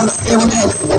దేవుని ఒక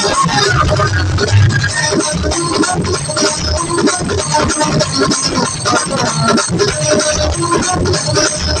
やった